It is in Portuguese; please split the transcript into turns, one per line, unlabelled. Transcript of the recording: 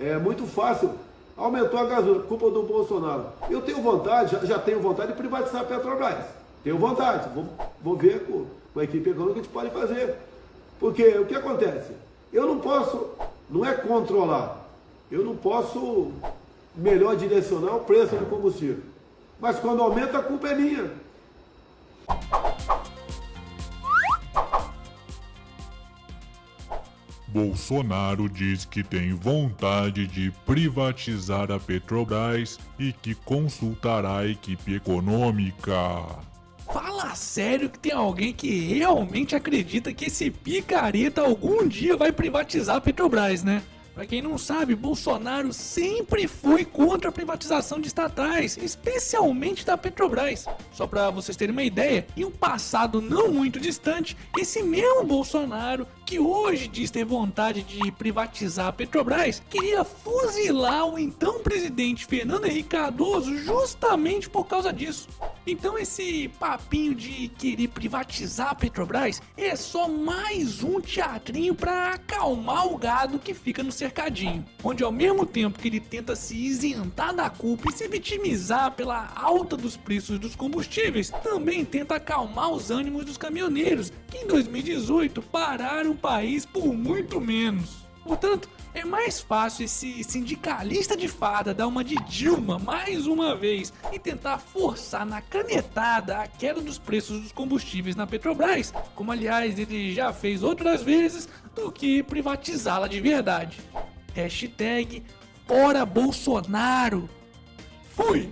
É muito fácil. Aumentou a gasolina, culpa do Bolsonaro. Eu tenho vontade, já, já tenho vontade de privatizar a Petrobras. Tenho vontade. Vou, vou ver com, com a equipe econômica que a gente pode fazer. Porque o que acontece? Eu não posso, não é controlar, eu não posso melhor direcionar o preço do combustível. Mas quando aumenta, a culpa é minha.
Bolsonaro diz que tem vontade de privatizar a Petrobras e que consultará a equipe econômica.
Fala sério que tem alguém que realmente acredita que esse picareta algum dia vai privatizar a Petrobras, né? Para quem não sabe, Bolsonaro sempre foi contra a privatização de estatais, especialmente da Petrobras. Só para vocês terem uma ideia, em um passado não muito distante, esse mesmo Bolsonaro que hoje diz ter vontade de privatizar a Petrobras, queria fuzilar o então presidente Fernando Henrique Cardoso justamente por causa disso. Então esse papinho de querer privatizar a Petrobras é só mais um teatrinho para acalmar o gado que fica no cercadinho, onde ao mesmo tempo que ele tenta se isentar da culpa e se vitimizar pela alta dos preços dos combustíveis, também tenta acalmar os ânimos dos caminhoneiros, que em 2018 pararam país por muito menos. Portanto, é mais fácil esse sindicalista de fada dar uma de Dilma mais uma vez e tentar forçar na canetada a queda dos preços dos combustíveis na Petrobras, como aliás ele já fez outras vezes, do que privatizá-la de verdade. Hashtag Fora Bolsonaro. Fui!